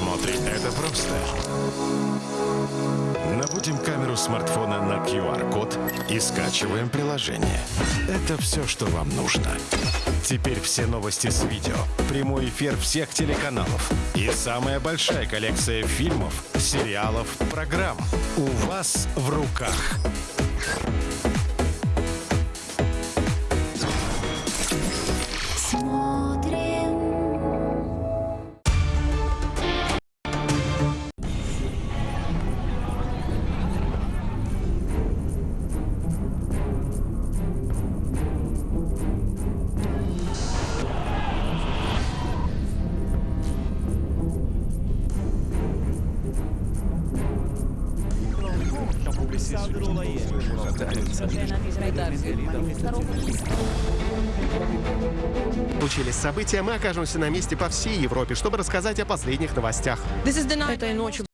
просмотре это просто. Наводим камеру смартфона на QR-код и скачиваем приложение. Это все, что вам нужно. Теперь все новости с видео, прямой эфир всех телеканалов и самая большая коллекция фильмов, сериалов, программ у вас в руках. Случились события, мы окажемся на месте по всей Европе, чтобы рассказать о последних новостях. Этой ночью